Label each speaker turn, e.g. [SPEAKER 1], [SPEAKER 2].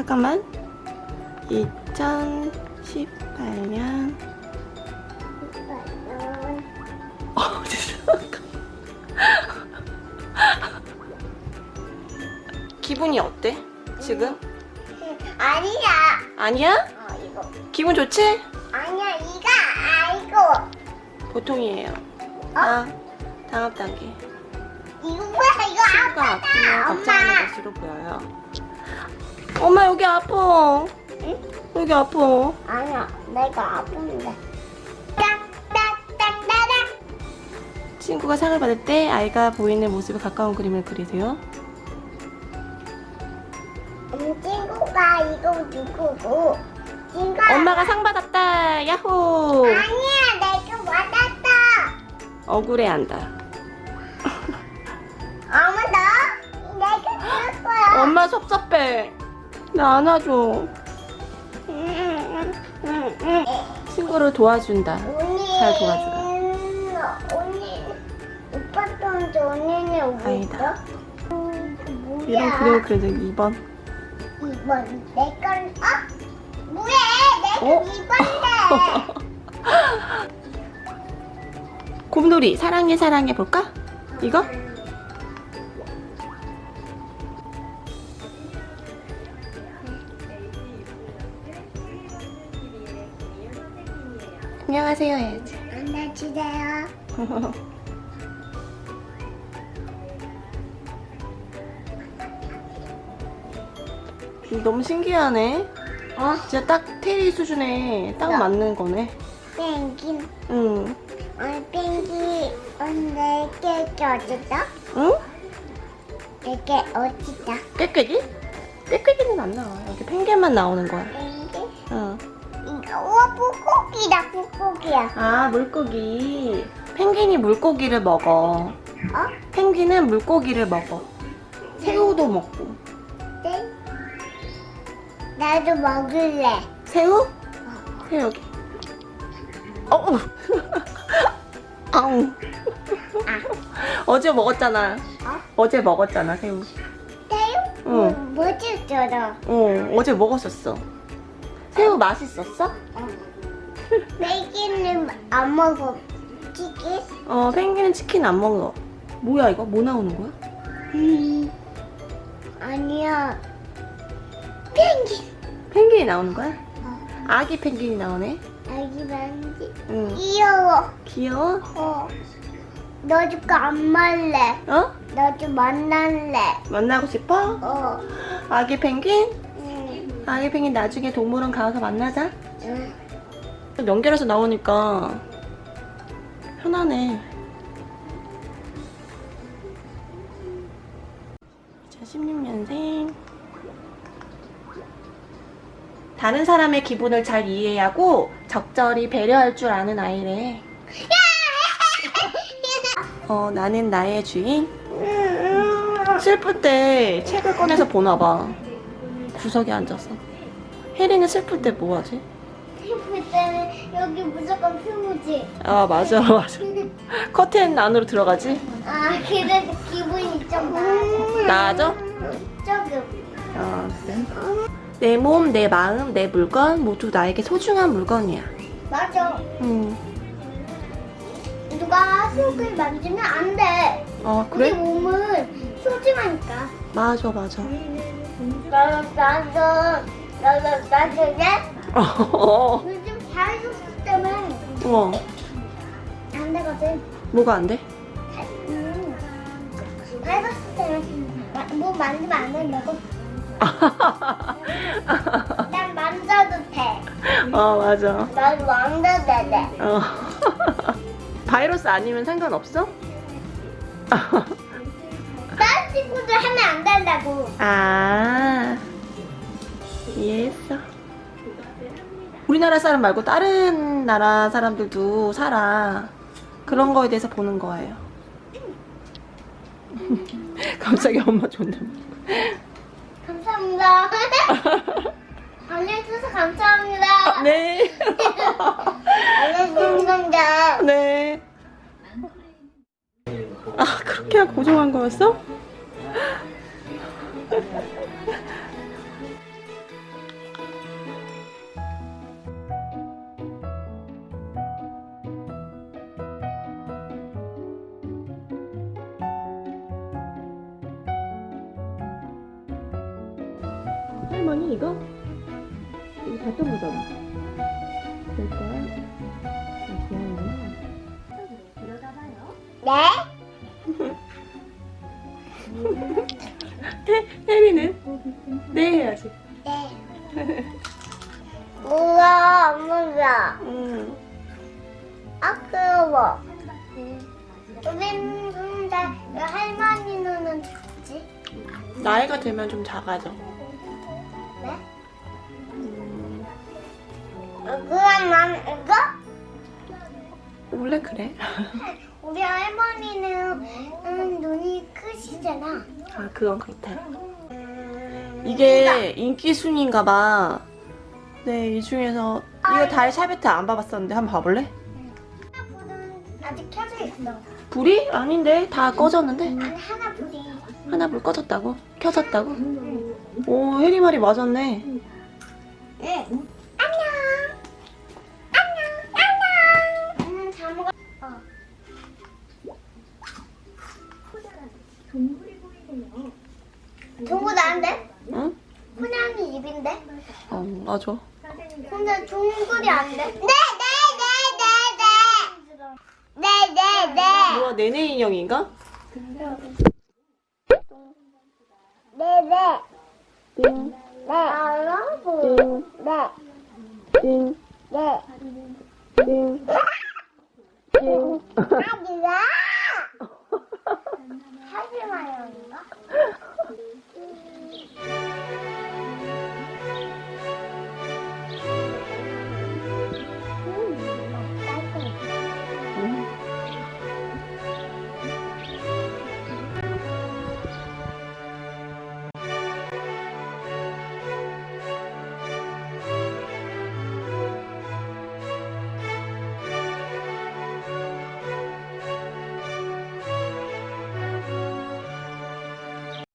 [SPEAKER 1] 잠깐만 2018년 어 기분이 어때? 지금?
[SPEAKER 2] 아니야.
[SPEAKER 1] 아니야?
[SPEAKER 2] 어, 이거.
[SPEAKER 1] 기분 좋지?
[SPEAKER 2] 아니야, 이거 아이고.
[SPEAKER 1] 보통이에요 아, 다음 단계
[SPEAKER 2] 이거 뭐야, 이거
[SPEAKER 1] 걱정하는
[SPEAKER 2] 엄마.
[SPEAKER 1] 것으로 보여요 엄마 여기 아파
[SPEAKER 2] 응?
[SPEAKER 1] 여기 아파
[SPEAKER 2] 아니야, 내가 아픈데.
[SPEAKER 1] 친구가 상을 받을 때 아이가 보이는 모습에 가까운 그림을 그리세요
[SPEAKER 2] 음, 친구가 이거 누구고? 친구가
[SPEAKER 1] 엄마가 상 받았다 야호
[SPEAKER 2] 아니야, 내가 받았다.
[SPEAKER 1] 억울해한다
[SPEAKER 2] 엄마 너? 내가 줄 거야.
[SPEAKER 1] 엄마 섭섭해 나 안아줘 친구를 도와준다
[SPEAKER 2] 언니.
[SPEAKER 1] 잘 도와주라.
[SPEAKER 2] 언니. 오빠 돈 언니는 오고
[SPEAKER 1] 아니다.
[SPEAKER 2] 음?
[SPEAKER 1] 이런 그림을 그려도 2번
[SPEAKER 2] 이번 내 건, 어? 뭐해? 내가
[SPEAKER 1] 어?
[SPEAKER 2] 이번인데.
[SPEAKER 1] 곰돌이 사랑해 사랑해 볼까? 이거? 안녕하세요 해야지
[SPEAKER 2] 안녕하세요.
[SPEAKER 1] 너무 신기하네
[SPEAKER 2] 어?
[SPEAKER 1] 진짜 딱 테리 수준에 딱
[SPEAKER 2] 야.
[SPEAKER 1] 맞는 거네
[SPEAKER 2] 펭귄.
[SPEAKER 1] 응
[SPEAKER 2] 어, 펭귄. 어, 내게 어딨어?
[SPEAKER 1] 응?
[SPEAKER 2] 내게 어딨어?
[SPEAKER 1] 꾀꾀기? 꾀꾀기는 안 나와 여기 펭귄만 나오는 거야
[SPEAKER 2] 펭귄?
[SPEAKER 1] 응.
[SPEAKER 2] 우와, 물고기다, 물고기야.
[SPEAKER 1] 아 물고기 펭귄이 물고기를 먹어
[SPEAKER 2] 어?
[SPEAKER 1] 펭귄은 물고기를 먹어 새우도 먹고
[SPEAKER 2] 네? 나도 먹을래.
[SPEAKER 1] 새우? 새우 여기 어우 아우 어제 먹었잖아
[SPEAKER 2] 어?
[SPEAKER 1] 어제 먹었잖아 새우
[SPEAKER 2] 새우?
[SPEAKER 1] 응.
[SPEAKER 2] 뭐, 뭐 줬어?
[SPEAKER 1] 어 어제 먹었었어 새우 맛있었어?
[SPEAKER 2] 어. 펭귄은 안 먹어. 치킨?
[SPEAKER 1] 어 펭귄은 치킨 안 먹어 뭐야 이거 뭐 나오는 거야?
[SPEAKER 2] 음. 아니야. 펭귄.
[SPEAKER 1] 펭귄이 나오는 거야?
[SPEAKER 2] 어.
[SPEAKER 1] 아기 펭귄이 나오네
[SPEAKER 2] 아기 만지.
[SPEAKER 1] 응
[SPEAKER 2] 귀여워.
[SPEAKER 1] 귀여워
[SPEAKER 2] 어. 너도 안 말래.
[SPEAKER 1] 어?
[SPEAKER 2] 너도 만날래.
[SPEAKER 1] 만나고 싶어?
[SPEAKER 2] 어.
[SPEAKER 1] 아기 펭귄? 펭귄 나중에 동물원 가서 만나자
[SPEAKER 2] 응.
[SPEAKER 1] 연결해서 나오니까 편하네. 2016년생. 다른 사람의 기분을 잘 이해하고 적절히 배려할 줄 아는 아이래. 어, 나는 나의 주인. 슬플 때 책을 꺼내서 보나 봐. 구석에 앉아서. 혜리는 슬플 때 뭐 하지?
[SPEAKER 2] 슬플 때는 여기 무조건 피우지.
[SPEAKER 1] 아, 맞아, 맞아. 커튼 안으로 들어가지?
[SPEAKER 2] 아, 그래도 기분이 좀 나아져.
[SPEAKER 1] 나아져?
[SPEAKER 2] 조금.
[SPEAKER 1] 아, 그래? 내 몸, 내 마음, 내 물건 모두 나에게 소중한 물건이야.
[SPEAKER 2] 맞아.
[SPEAKER 1] 음.
[SPEAKER 2] 누가 속을 만지면 안 돼.
[SPEAKER 1] 아,
[SPEAKER 2] 우리
[SPEAKER 1] 그래?
[SPEAKER 2] 몸은 소중하니까.
[SPEAKER 1] 맞아, 맞아.
[SPEAKER 2] 나도 나도 나도 나도 내
[SPEAKER 1] 어,
[SPEAKER 2] 요즘 다이소스 때문에
[SPEAKER 1] 어.
[SPEAKER 2] 안 되거든.
[SPEAKER 1] 뭐가 안 돼?
[SPEAKER 2] 음. 때문에 뭐 만지면 안 된다고. 난 만져도 돼.
[SPEAKER 1] 어, 맞아.
[SPEAKER 2] 나도 만져도 돼.
[SPEAKER 1] 어. 바이러스 아니면 상관없어?
[SPEAKER 2] 다른 친구들 하면 안 된다고.
[SPEAKER 1] 아, 이해했어. 우리나라 사람 말고 다른 나라 사람들도 살아. 그런 거에 대해서 보는 거예요. 갑자기 엄마 존댓말.
[SPEAKER 2] 감사합니다. 알려주셔서 감사합니다.
[SPEAKER 1] 네.
[SPEAKER 2] 알려주셔서 감사합니다.
[SPEAKER 1] 네. 아, 그렇게 고정한 거였어? 할머니 이거? 이거 봤던 거잖아
[SPEAKER 2] 네. 우와, 엄마가.
[SPEAKER 1] 응.
[SPEAKER 2] 아까워. 우린 근데 왜 할머니 눈은 작지?
[SPEAKER 1] 나이가 들면 좀 작아져.
[SPEAKER 2] 네?
[SPEAKER 1] 음,
[SPEAKER 2] 어, 그럼 난 이거?
[SPEAKER 1] 원래 그래.
[SPEAKER 2] 우리 할머니는 음, 눈이 크시잖아.
[SPEAKER 1] 아, 그건 그렇다. 이게 인기 순위인가 봐. 네, 이 중에서 이거 달 샤베트 안 봐봤었는데 한번 봐볼래?
[SPEAKER 2] 아직 켜져 있어.
[SPEAKER 1] 불이? 아닌데 다 꺼졌는데
[SPEAKER 2] 아니 하나 불이.
[SPEAKER 1] 하나 불 꺼졌다고? 켜졌다고? 오 혜리 말이 맞았네.
[SPEAKER 2] 네.
[SPEAKER 1] 맞아.
[SPEAKER 2] 근데 종글이 안 돼. 네, 네, 네, 네, 네. 네, 네, 네.
[SPEAKER 1] 뭐야, 네네 인형인가?
[SPEAKER 2] 네, 네.
[SPEAKER 1] 띵,
[SPEAKER 2] 네. 네. 네. 네.
[SPEAKER 1] 띵, 띵. 하지
[SPEAKER 2] 하지 마요, 인가?